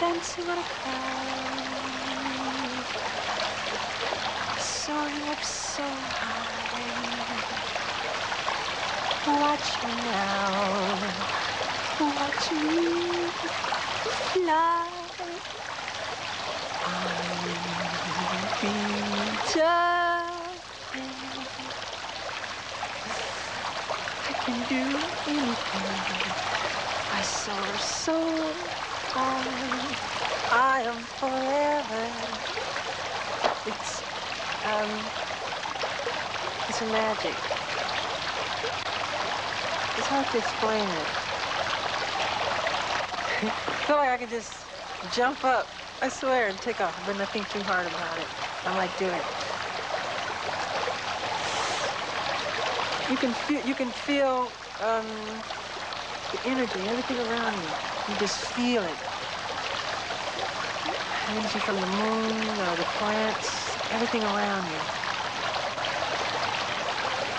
dancing on a cloud, soaring up so high. Watch me now, watch me fly. Jumping. I can do anything. I soar so high. I am forever. It's um, it's a magic. It's hard to explain it. I feel like I could just jump up, I swear, and take off, but nothing too hard about it. I like doing it. You can feel, you can feel um, the energy, everything around you. You just feel it. Energy from the moon, or the plants, everything around you.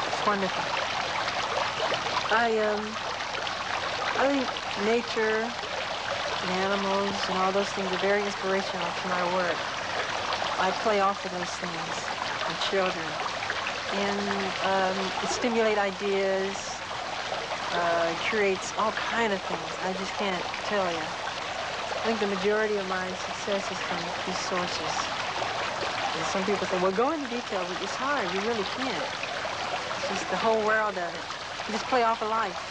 It's wonderful. I um, I think nature and animals and all those things are very inspirational to my work. I play off of those things with children. And um, it stimulates ideas, uh, creates all kind of things. I just can't tell you. I think the majority of my success is from these sources. And some people say, well, go into detail, but it's hard. You really can't. It's just the whole world of it. You just play off of life.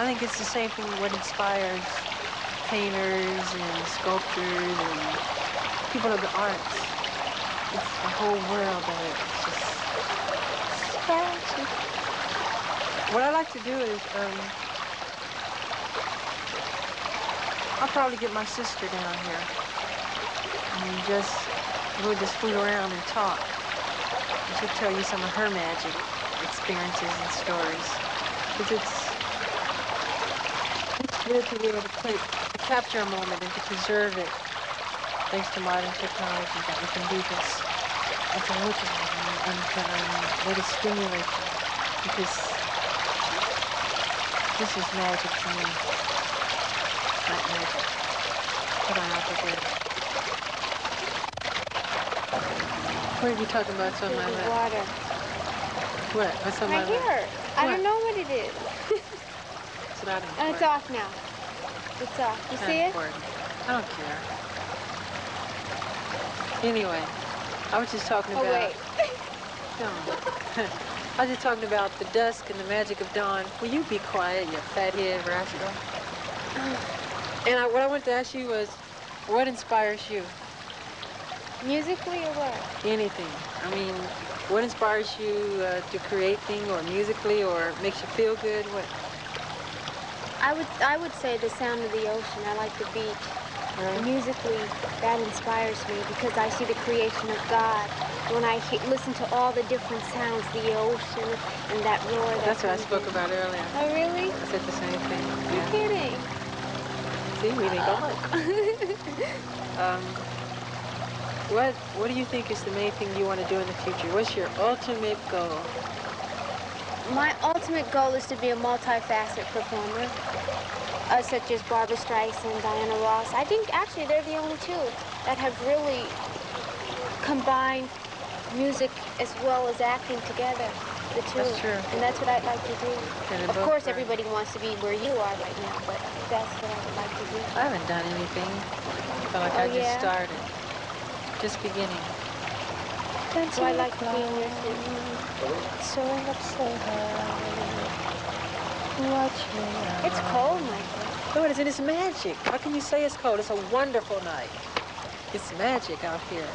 I think it's the same thing what inspires painters and sculptors and people of the arts. It's the whole world of it. It's just it's. What I like to do is, um, I'll probably get my sister down here and just we'll just fool around and talk. And she'll tell you some of her magic experiences and stories. Because it's it's good to be able to play, to capture a moment and to preserve it. Thanks to modern technology that we can do this. And to look at it and, and to let it stimulate you. Because this is magic to me. Not magic. But I have to do it. What are you talking about? It's on my lap. water. What? What's on my, My lap? hair. I What? don't know what it is. It's not Oh, it's off now. It's off. You Not see it? important. I don't care. Anyway, I was just talking Oh, about. wait. No. I was just talking about the dusk and the magic of dawn. Will you be quiet, you fathead rascal? Oh. And I, what I wanted to ask you was, what inspires you? Musically or what? Anything. I mean, what inspires you uh, to create things, or musically, or makes you feel good? What? I would I would say the sound of the ocean. I like the beach. Right? Musically, that inspires me because I see the creation of God. When I he- listen to all the different sounds, the ocean and that roar. That That's what I spoke in. about earlier. Oh, really? I said the same thing. You're Yeah. kidding. See, we. Um, what What do you think is the main thing you want to do in the future? What's your ultimate goal? My ultimate goal is to be a multifaceted performer, uh, such as Barbra Streisand, and Diana Ross. I think actually they're the only two that have really combined music as well as acting together. The two. That's true. And that's what I'd like to do. Of course, very- everybody wants to be where you are right now, but that's what I would like to do. I haven't done anything. I feel like Oh, I just started, just beginning. So I'd like to be in your city. Soaring up so high. Watch me. It's cold, Michael. No, it isn't. It's magic. How can you say it's cold? It's a wonderful night. It's magic out here.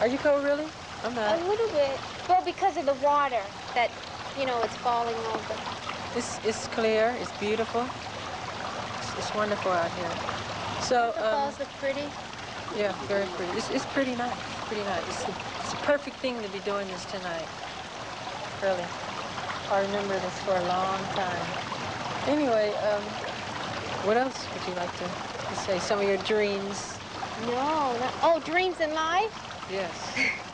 Are you cold, really? I'm A little bit. Well, because of the water that, you know, it's falling over. It's it's clear. It's beautiful. It's, it's wonderful out here. So, The um, falls look pretty. yeah, very pretty. It's, it's pretty nice. Pretty nice. It's a, it's a perfect thing to be doing this tonight. Really. I remember this for a long time. Anyway, um, what else would you like to, to say? Some of your dreams? No, not, oh, dreams in life? Yes.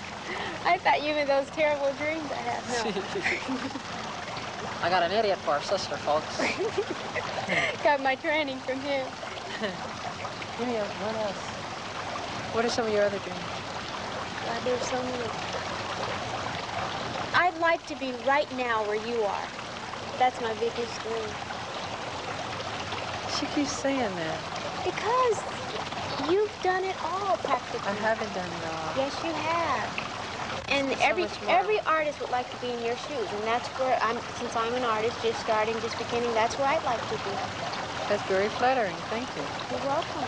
I thought you meant those terrible dreams I have. No. I got an idiot for a sister, folks. Got my training from him. Give me what else? What are some of your other dreams? God, there's so many. I'd like to be right now where you are. That's my biggest dream. She keeps saying that. Because you've done it all practically. I haven't done it all. Yes, you have. And So every every artist would like to be in your shoes, and that's where I'm. Since I'm an artist, just starting, just beginning, that's where I'd like to be. That's very flattering. Thank you. You're welcome.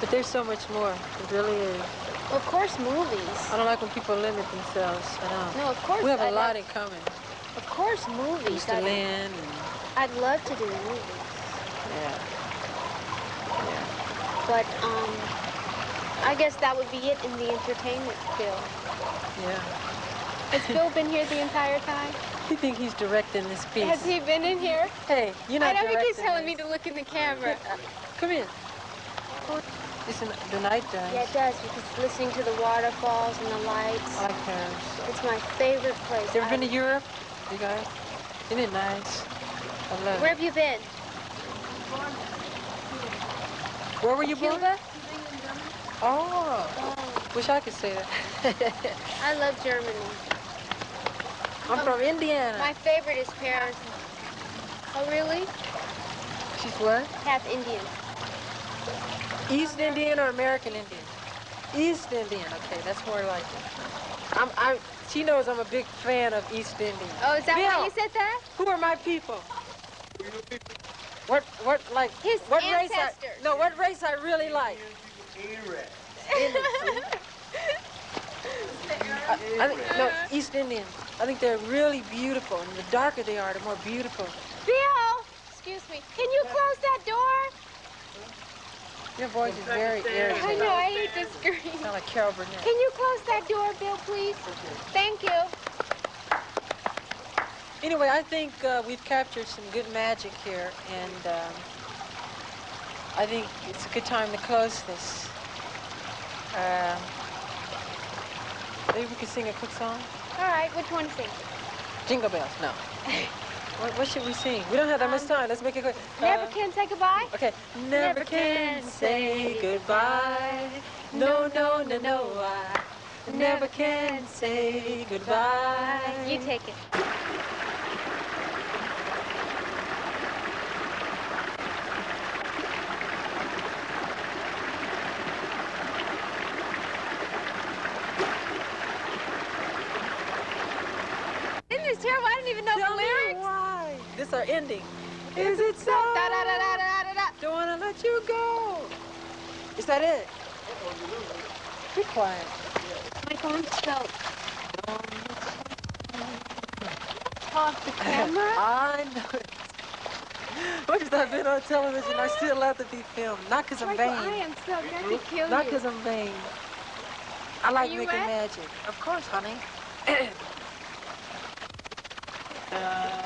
But there's so much more. It really is. Of course, movies. I don't like when people limit themselves. I know. No, of course. We have a I'd lot like- in common. Of course, movies. Mr. I'd, Lynn and I'd love to do movies, yeah. Yeah. but um, I guess that would be it in the entertainment field. Yeah. Has Bill been here the entire time? You think he's directing this piece? Has he been in here? Hey, you're I don't know he keeps directing telling me to look in the camera. Come in. It's in the night does. Yeah, it does because listening to the waterfalls and the lights. I like Paris. It's my favorite place. You ever I- been to Europe? You guys? Isn't it nice? I love Where it. have you been? Where were you born? Cuba? Oh, Oh, wish I could say that. I love Germany. I'm from um, Indiana. My favorite is Paris. Oh, really? She's what? Half Indian. East Indian or American Indian? East Indian. Okay, that's more like it. I'm, I'm, she knows I'm a big fan of East Indian. Oh, is that why you said that? Who are my people? What, what, like, His what race I, ancestors. no, what race I really like? Indian. I, I think, no, East Indian. I think they're really beautiful, and the darker they are, the more beautiful. Bill! Excuse me. Can you close that door? Your voice is very I know, I hate to scream. Sound like Carol Burnett. Can you close that door, Bill, please? Thank you. Anyway, I think uh, we've captured some good magic here, and um, I think it's a good time to close this. Uh, maybe we could sing a quick song? All right, which one to sing? Jingle bells, no. what, what should we sing? We don't have that much Um, time. Let's make it quick. Never Uh, can say goodbye? Okay. Never can say goodbye. No, no, no, no. I never can say goodbye. You take it. Isn't this terrible? I didn't even know Tell the me lyrics. Is ending. Is it so? Da da da da da da da. Don't wanna let you go. Is that it? Be quiet. My phone's still. Off the camera? I know it. Once I've been on television, I still have to be filmed. Not because I'm Michael, I vain. am so to kill Not because I'm vain. I like making wet? magic. Of course, honey. uh,